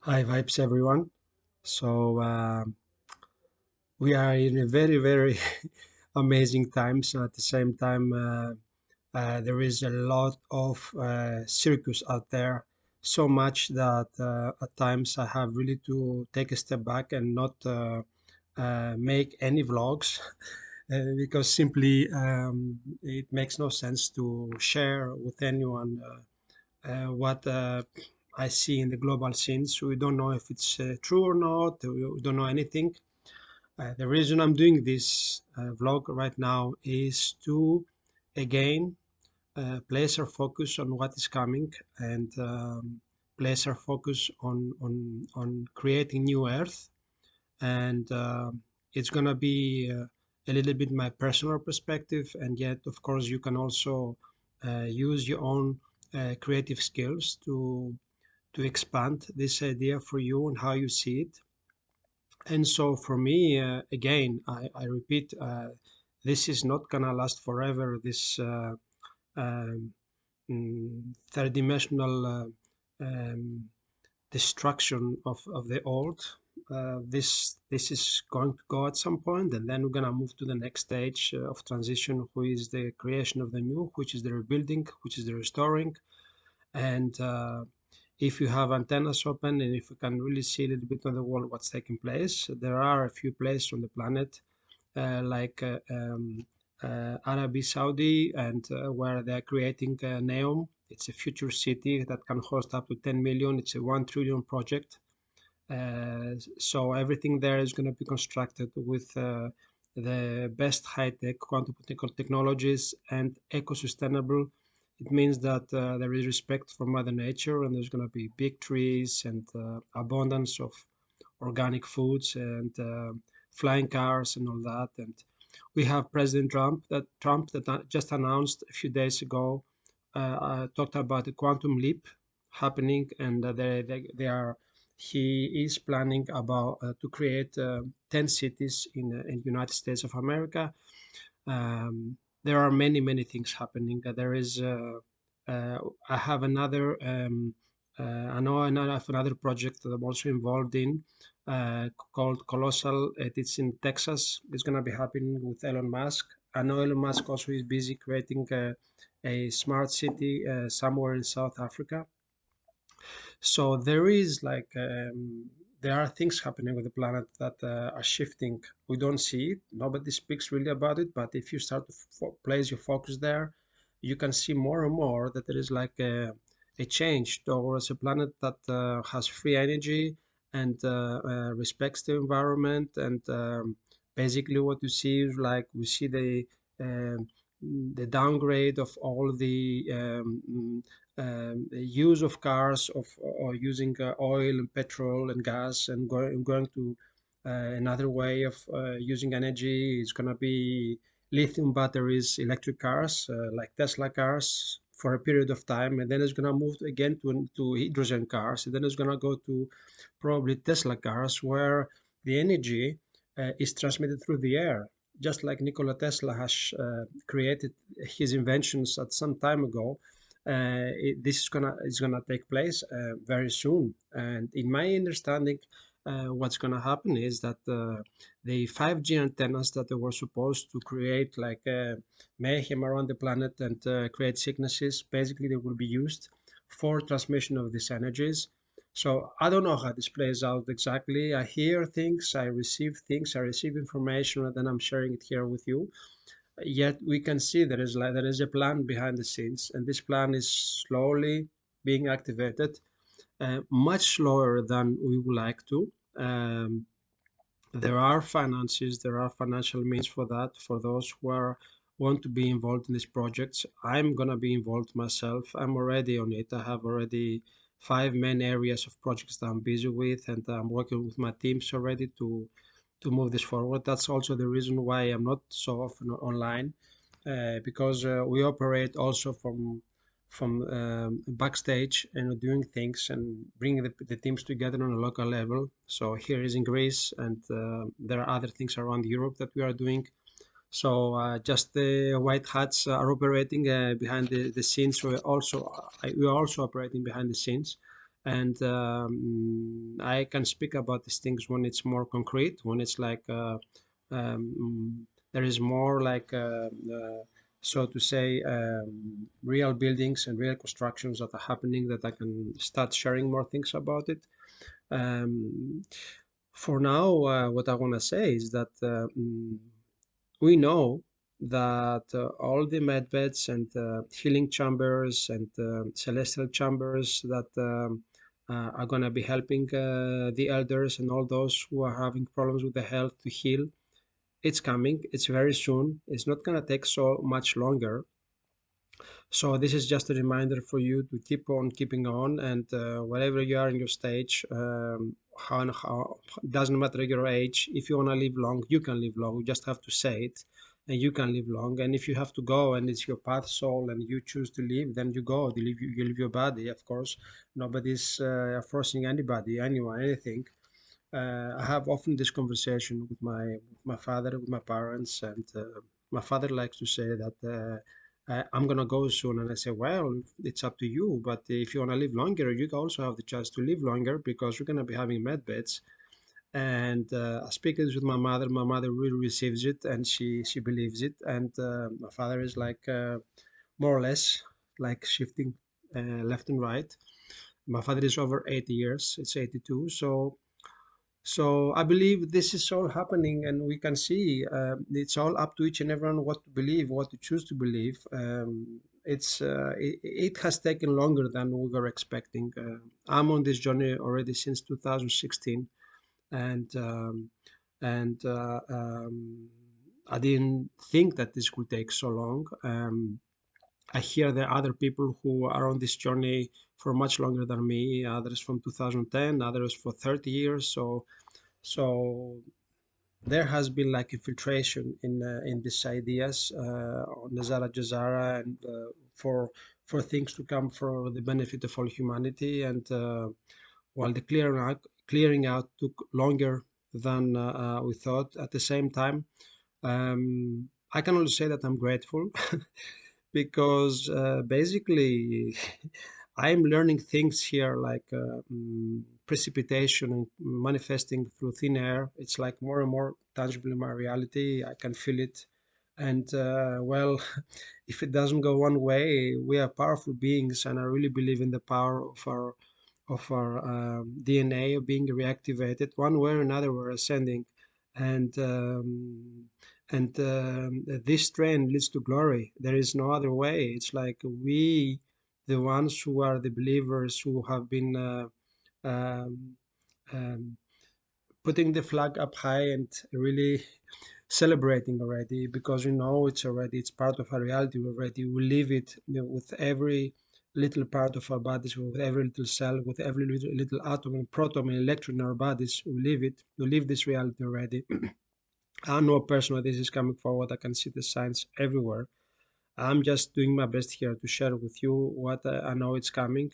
Hi, vibes, everyone. So uh, we are in a very, very amazing times. At the same time, uh, uh, there is a lot of uh, circus out there. So much that uh, at times I have really to take a step back and not uh, make any vlogs because simply um, it makes no sense to share with anyone what I see in the global scenes. We don't know if it's uh, true or not. We don't know anything. Uh, the reason I'm doing this uh, vlog right now is to again uh, place our focus on what is coming and um, place our focus on on on creating new Earth. And uh, it's gonna be uh, a little bit my personal perspective, and yet, of course, you can also uh, use your own uh, creative skills to to expand this idea for you and how you see it. And so for me, uh, again, I, I repeat, uh, this is not gonna last forever. This uh, um, mm, third dimensional uh, um, destruction of, of the old. Uh, this this is going to go at some point, and then we're gonna move to the next stage uh, of transition, which is the creation of the new, which is the rebuilding, which is the restoring, and uh, if you have antennas open and if you can really see a little bit on the wall what's taking place, there are a few places on the planet uh, like uh, um, uh, Arabi Saudi and uh, where they're creating uh, Neom. It's a future city that can host up to 10 million. It's a 1 trillion project. Uh, so everything there is going to be constructed with the best high-tech quantum technologies and eco-sustainable it means that uh, there is respect for Mother Nature and there's going to be big trees and uh, abundance of organic foods and uh, flying cars and all that. And we have President Trump that Trump that just announced a few days ago uh, talked about the quantum leap happening and they, they, they are he is planning about uh, to create uh, 10 cities in, in the United States of America. Um, there are many many things happening. Uh, there is uh, uh, I have another um, I know I have another project that I'm also involved in called Colossal. It's in Texas. It's going to be happening with Elon Musk. I know Elon Musk also is busy creating a, a smart city somewhere in South Africa. So there is like um, there are things happening with the planet that uh, are shifting. We don't see it. Nobody speaks really about it. But if you start to place your focus there, you can see more and more that there is like a, a change towards a planet that uh, has free energy and uh, uh respects the environment. And um, basically, what you see is like we see the um, the downgrade of all the um, um, use of cars of or using uh, oil and petrol and gas and going going to uh, another way of uh, using energy is going to be lithium batteries electric cars uh, like tesla cars for a period of time. And then it's going to move again to, to hydrogen cars. And then it's going to go to probably tesla cars where the energy uh, is transmitted through the air. Just like nikola tesla has uh, created his inventions at some time ago it, this is gonna is gonna take place uh, very soon. And in my understanding, uh, what's gonna happen is that the 5G antennas that they were supposed to create like mayhem around the planet and create sicknesses, basically they will be used for transmission of these energies. So I don't know how this plays out exactly. I hear things, I receive things, I receive information, and then I'm sharing it here with you yet we can see there is like there is a plan behind the scenes and this plan is slowly being activated uh, much slower than we would like to. Um, there are finances there are financial means for that for those who are want to be involved in these projects. I'm going to be involved myself. I'm already on it. I have already five main areas of projects that i'm busy with and i'm working with my teams already to to move this forward. That's also the reason why I'm not so often online uh, because uh, we operate also from from um, backstage and doing things and bringing the, the, teams together on a local level. So here is in Greece and uh, there are other things around Europe that we are doing. So uh, just the white hats are operating uh, behind the, the scenes. We also we are also operating behind the scenes and um, I can speak about these things when it's more concrete, when it's like uh, um, there is more like uh, uh, so to say um, real buildings and real constructions that are happening that I can start sharing more things about it. Um, for now, uh, what I want to say is that uh, mm, we know that uh, all the med beds and uh, healing chambers and uh, celestial chambers that um, uh, are going to be helping uh, the elders and all those who are having problems with the health to heal. It's coming. It's very soon. It's not going to take so much longer. So this is just a reminder for you to keep on keeping on, and uh, you are in your stage, um, how, how doesn't matter your age. If you want to live long, you can live long. You just have to say it, and you can live long. And if you have to go, and it's your path, soul, and you choose to live, then you go. You leave, you live your body, of course. Nobody's uh, forcing anybody, anyone, anything. Uh, I have often this conversation with my with my father, with my parents, and uh, my father likes to say that uh, I'm gonna go soon, and I say, well, it's up to you. But if you wanna live longer, you can also have the chance to live longer because we're gonna be having med beds. And uh, I speak this with my mother. My mother really receives it, and she she believes it. And uh, my father is like uh, more or less like shifting uh, left and right. My father is over 80 years. It's 82, so so I believe this is all happening, and we can see uh, it's all up to each and everyone what to believe, what to choose to believe. Um, it's uh, it, it, has taken longer than we were expecting. I'm on this journey already since 2016, and um, and uh, um, I didn't think that this would take so long. Um, I hear there are other people who are on this journey for much longer than me, others from 2010, others for 30 years. So, so there has been like infiltration in uh, in these ideas uh, on NESARA GESARA and uh, for for things to come for the benefit of all humanity. And uh, while the clear clearing out took longer than uh, uh, we thought, at the same time, um, I can only say that I'm grateful because uh, basically I'm learning things here like uh, mm, precipitation and manifesting through thin air. It's like more and more tangible in my reality. I can feel it. And uh, well, if it doesn't go one way, we are powerful beings, and I really believe in the power of our of our um, DNA being reactivated. One way or another, we're ascending, and um, and um, this trend leads to glory. There is no other way. It's like we, the ones who are the believers who have been uh, um, um, putting the flag up high and really celebrating already because we know it's already it's part of our reality already. We live it you know, with every little part of our bodies, with every little cell, with every little, little atom and proton and electron in our bodies. We live it. We live this reality already. I know personally this is coming forward. I can see the signs everywhere. I'm just doing my best here to share with you what I know it's coming.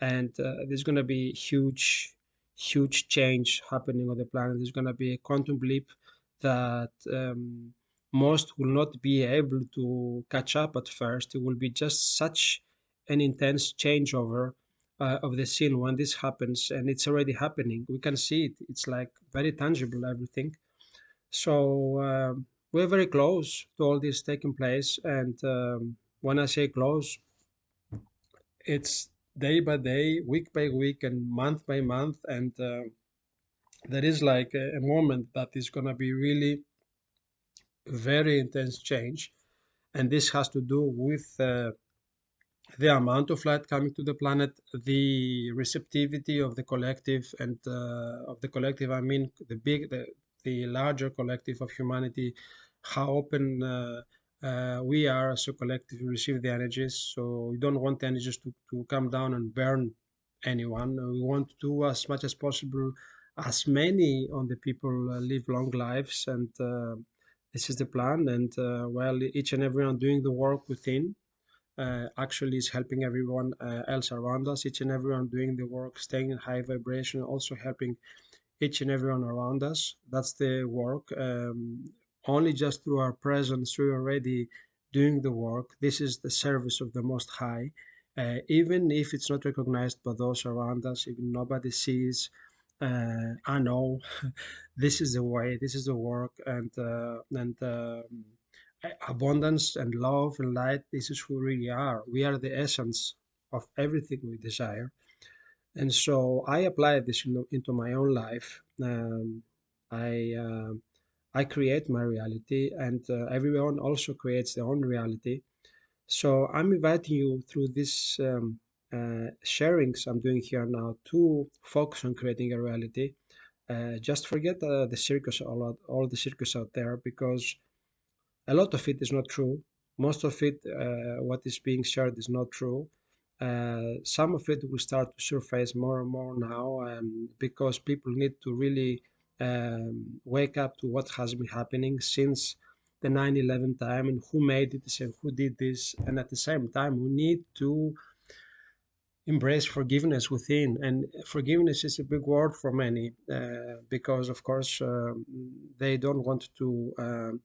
And uh, there's going to be huge, huge change happening on the planet. There's going to be a quantum leap that um, most will not be able to catch up at first. It will be just such an intense changeover uh, of the scene when this happens. And it's already happening. We can see it. It's like very tangible, everything. So um, we're very close to all this taking place. And um, when I say close, it's day by day, week by week, and month by month. And uh, there is like a, a moment that is going to be really very intense change. And this has to do with uh, the amount of light coming to the planet, the receptivity of the collective, and uh, of the collective, I mean the big, the, the larger collective of humanity, how open uh, uh, we are as a collective to receive the energies. So we don't want the energies to, to come down and burn anyone. We want to do as much as possible, as many on the people uh, live long lives. And uh, this is the plan. And uh, well, each and everyone doing the work within. Uh, actually is helping everyone else around us each and everyone doing the work staying in high vibration also helping each and everyone around us. That's the work. Um, only just through our presence, we're already doing the work. This is the service of the Most High. uh, even if it's not recognized by those around us, even nobody sees. Uh, I know this is the way, this is the work, and uh, and um, abundance and love and light. This is who we really are. We are the essence of everything we desire, and so I apply this into, into my own life. Um, I uh, I create my reality, and uh, everyone also creates their own reality. So I'm inviting you through this um, uh, sharings I'm doing here now to focus on creating a reality. Uh, just forget uh, the circus, all, all the circus out there, because a lot of it is not true. Most of it, uh, what is being shared, is not true. Uh, some of it will start to surface more and more now um, because people need to really um, wake up to what has been happening since the 9-11 time and who made it and who did this and at the same time we need to embrace forgiveness within and forgiveness is a big word for many uh, because of course um, they don't want to um,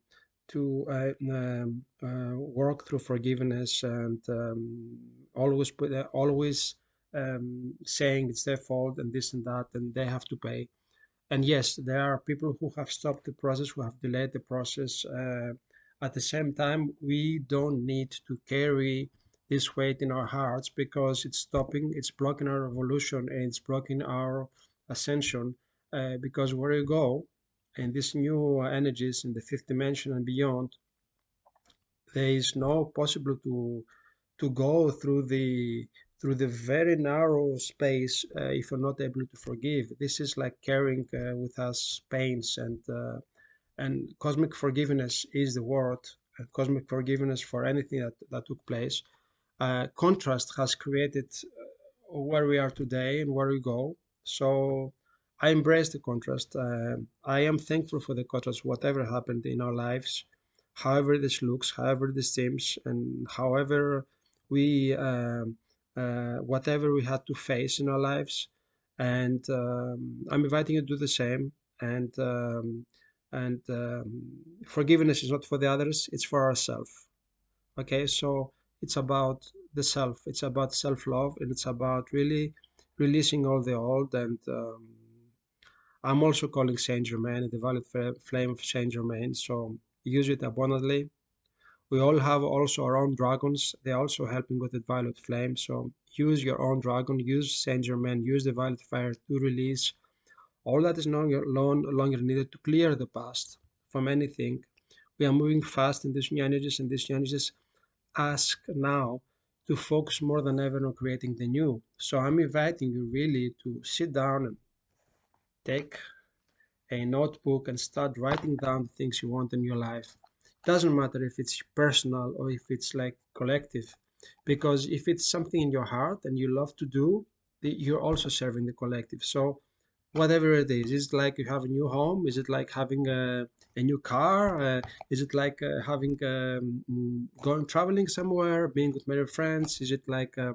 to uh, um, uh, work through forgiveness and um, always put uh, always um, saying it's their fault and this and that and they have to pay and yes, there are people who have stopped the process, who have delayed the process. Uh, at the same time, we don't need to carry this weight in our hearts because it's stopping, it's blocking our evolution, and it's blocking our ascension. Uh, because where you go, in these new energies in the fifth dimension and beyond, there is no possible to to go through the through the very narrow space uh, if you're not able to forgive. This is like carrying uh, with us pains and uh, and cosmic forgiveness is the word. cosmic forgiveness for anything that, that took place. Uh, contrast has created uh, where we are today and where we go. So I embrace the contrast. Uh, I am thankful for the contrast, whatever happened in our lives, however this looks, however this seems, and however we um, uh, whatever we had to face in our lives. And um, I'm inviting you to do the same. And um, and um, forgiveness is not for the others; it's for ourselves. Okay, so it's about the self. It's about self-love, and it's about really releasing all the old. And um, I'm also calling Saint Germain the violet flame of Saint Germain. So use it abundantly we all have also our own dragons. They're also helping with the violet flame. So use your own dragon, use Saint Germain, use the violet fire to release all that is no longer needed to clear the past from anything. We are moving fast in these new energies, and these new energies ask now to focus more than ever on creating the new. So I'm inviting you really to sit down and take a notebook and start writing down the things you want in your life. It doesn't matter if it's personal or if it's like collective because if it's something in your heart and you love to do you're also serving the collective. So whatever it is is it like you have a new home? Is it like having a, a new car? Uh, is it like uh, having um, going traveling somewhere being with many friends? Is it like uh,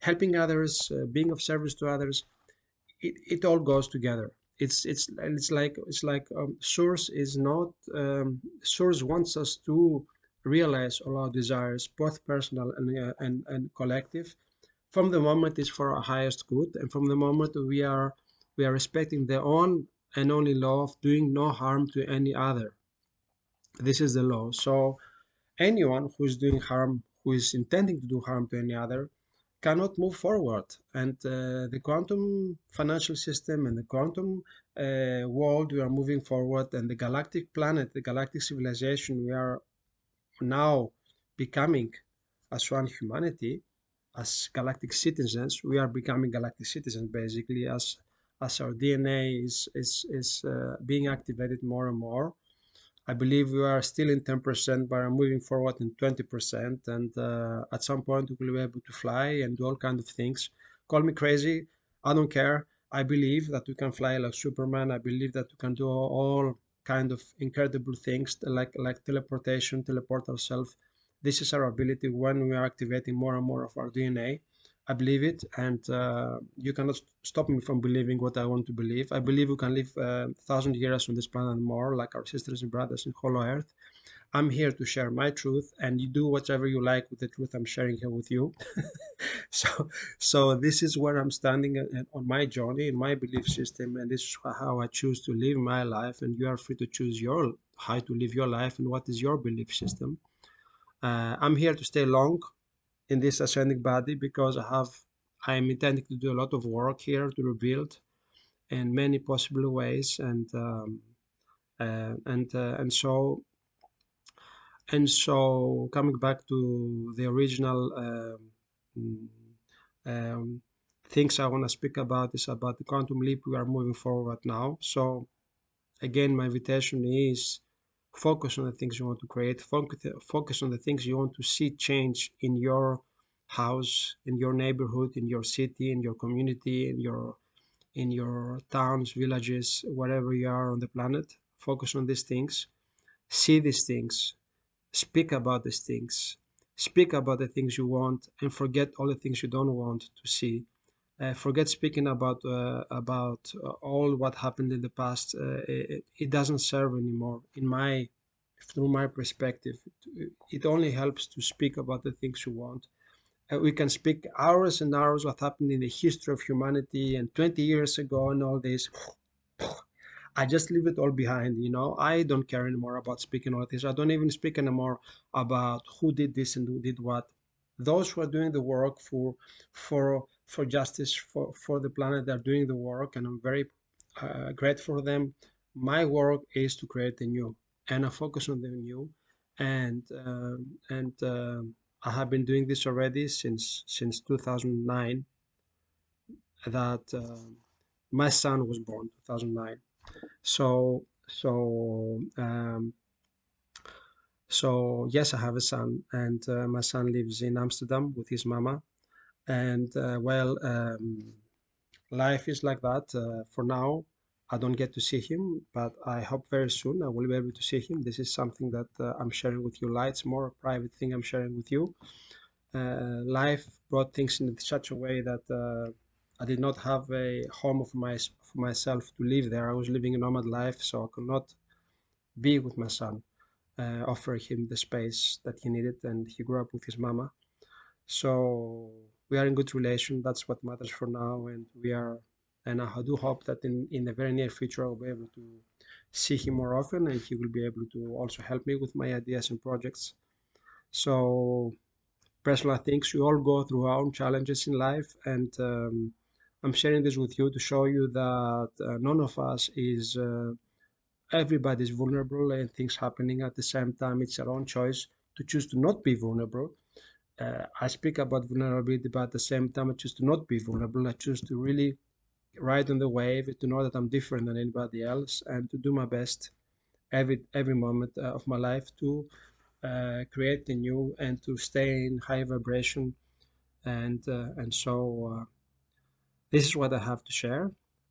helping others uh, being of service to others? It, it all goes together it's it's it's like it's like um, source is not um, source wants us to realize all our desires both personal and, uh, and and collective. From the moment it's for our highest good and from the moment we are we are respecting their own and only law of doing no harm to any other. This is the law. So anyone who is doing harm who is intending to do harm to any other cannot move forward. And uh, the quantum financial system and the quantum uh, world, we are moving forward, and the galactic planet, the galactic civilization, we are now becoming as one humanity, as galactic citizens. We are becoming galactic citizens basically as as our DNA is is is uh, being activated more and more I believe we are still in 10%, but I'm moving forward in 20%. And uh, at some point, we will be able to fly and do all kinds of things. Call me crazy. I don't care. I believe that we can fly like Superman. I believe that we can do all kind of incredible things like like teleportation, teleport ourselves. This is our ability when we are activating more and more of our DNA. I believe it, and uh, you cannot stop me from believing what I want to believe. I believe we can live a uh, thousand years on this planet more, like our sisters and brothers in Hollow Earth. I'm here to share my truth, and you do whatever you like with the truth I'm sharing here with you. so, so this is where I'm standing on my journey in my belief system, and this is how I choose to live my life. And you are free to choose your how to live your life and what is your belief system. Uh, I'm here to stay long in this ascending body because I have I'm intending to do a lot of work here to rebuild in many possible ways and um, uh, and uh, and so and so coming back to the original um, um, things I want to speak about is about the quantum leap we are moving forward now. So again my invitation is focus on the things you want to create focus, on the things you want to see change in your house in your neighborhood in your city in your community in your in your towns villages wherever you are on the planet. Focus on these things. See these things. Speak about these things. Speak about the things you want and forget all the things you don't want to see uh, forget speaking about uh, about uh, all what happened in the past uh, it, it, doesn't serve anymore in my through my perspective it, it only helps to speak about the things you want uh, we can speak hours and hours what happened in the history of humanity and 20 years ago and all this I just leave it all behind, you know. I don't care anymore about speaking all this. I don't even speak anymore about who did this and who did what. Those who are doing the work for for for justice for for the planet, they're doing the work, and I'm very uh, grateful for them. My work is to create the new, and I focus on the new, and uh, and uh, I have been doing this already since since 2009. That uh, my son was born 2009 so so um, so yes, I have a son, and uh, my son lives in Amsterdam with his mama. And uh, well, um, life is like that. Uh, for now, I don't get to see him, but I hope very soon I will be able to see him. This is something that uh, I'm sharing with you. It's more a private thing I'm sharing with you. Uh, life brought things in such a way that uh, I did not have a home of my for myself to live there. I was living a nomad life, so I could not be with my son, uh, offer him the space that he needed, and he grew up with his mama. So we are in good relation. That's what matters for now, and we are. And I do hope that in in the very near future I'll be able to see him more often, and he will be able to also help me with my ideas and projects. So personal things we all go through our own challenges in life, and um, I'm sharing this with you to show you that uh, none of us is, uh, everybody's vulnerable and things happening at the same time. It's our own choice to choose to not be vulnerable. Uh, I speak about vulnerability, but at the same time, I choose to not be vulnerable. I choose to really ride on the wave, to know that I'm different than anybody else, and to do my best every every moment uh, of my life to uh, create the new and to stay in high vibration, and uh, and so this is what I have to share.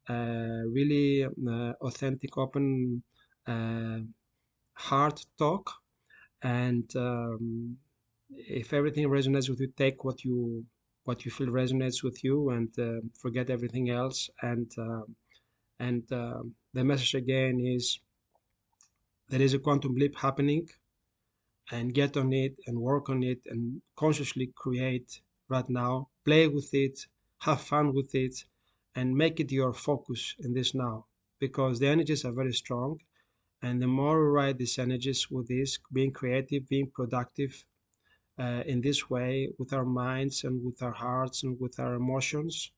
Really uh, authentic, open, uh, heart talk. And um, if everything resonates with you, take what you what you feel resonates with you, and uh, forget everything else. And and the message again is there is a quantum leap happening, and get on it and work on it and consciously create right now. Play with it have fun with it, and make it your focus in this now because the energies are very strong. And the more we ride these energies with this, being creative, being productive uh, in this way with our minds and with our hearts and with our emotions,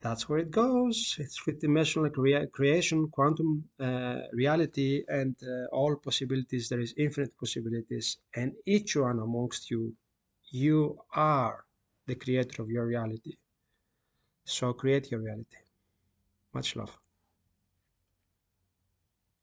that's where it goes. It's fifth dimensional crea creation, quantum uh, reality, and uh, all possibilities. There is infinite possibilities, and each one amongst you, you are the creator of your reality. So create your reality. Much love.